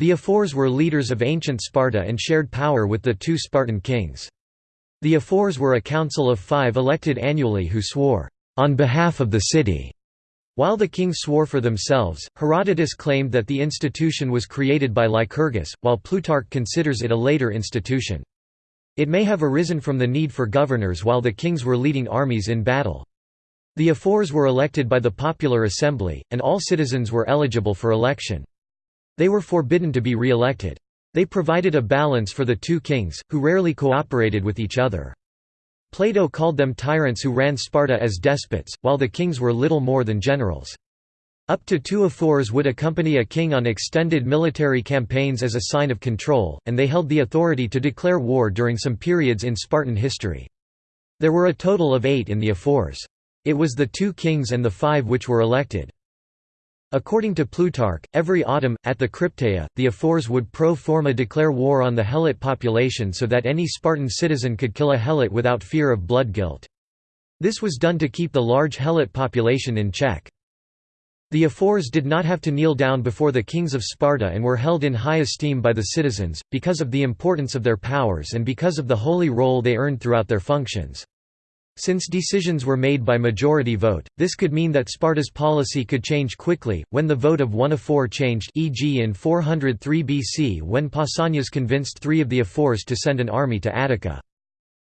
The Ephors were leaders of ancient Sparta and shared power with the two Spartan kings. The Ephors were a council of five elected annually who swore, "...on behalf of the city." While the kings swore for themselves, Herodotus claimed that the institution was created by Lycurgus, while Plutarch considers it a later institution. It may have arisen from the need for governors while the kings were leading armies in battle. The Ephors were elected by the popular assembly, and all citizens were eligible for election. They were forbidden to be re-elected. They provided a balance for the two kings, who rarely cooperated with each other. Plato called them tyrants who ran Sparta as despots, while the kings were little more than generals. Up to two ephors would accompany a king on extended military campaigns as a sign of control, and they held the authority to declare war during some periods in Spartan history. There were a total of eight in the ephors. It was the two kings and the five which were elected. According to Plutarch, every autumn, at the Crypteia, the Ephors would pro forma declare war on the Helot population so that any Spartan citizen could kill a Helot without fear of blood guilt. This was done to keep the large Helot population in check. The Ephors did not have to kneel down before the kings of Sparta and were held in high esteem by the citizens, because of the importance of their powers and because of the holy role they earned throughout their functions. Since decisions were made by majority vote, this could mean that Sparta's policy could change quickly, when the vote of one Ephor changed e.g. in 403 BC when Pausanias convinced three of the Ephors to send an army to Attica.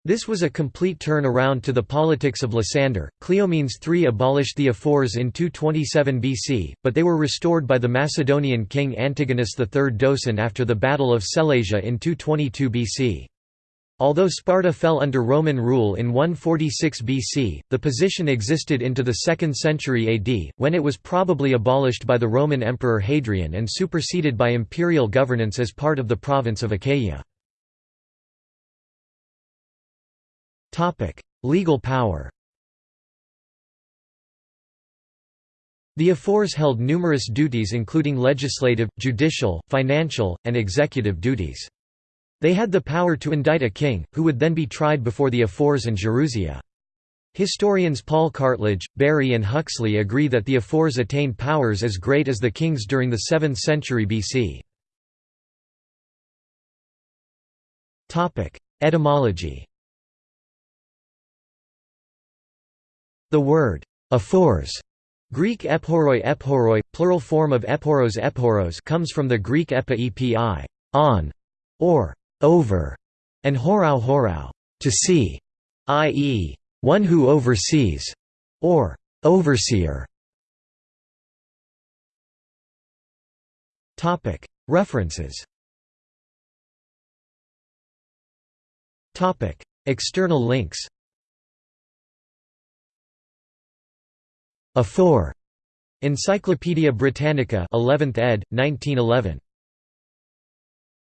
This was a complete turn around to the politics of Lysander. Cleomenes III abolished the Ephors in 227 BC, but they were restored by the Macedonian king Antigonus III Doson after the Battle of Sellasia in 222 BC. Although Sparta fell under Roman rule in 146 BC, the position existed into the 2nd century AD, when it was probably abolished by the Roman Emperor Hadrian and superseded by imperial governance as part of the province of Achaia. Legal power The Ephors held numerous duties including legislative, judicial, financial, and executive duties. They had the power to indict a king, who would then be tried before the Ephors and Gerousia. Historians Paul Cartledge, Barry and Huxley agree that the Ephors attained powers as great as the kings during the 7th century BC. Etymology The word «ephors» Greek ephoroi ephoroi, plural form of ephoros ephoros comes from the Greek epi epi on, or over, and horau horau, to see, i.e., one who oversees, or overseer. References. Topic External links. Ephor. Encyclopædia Britannica 11th ed. 1911.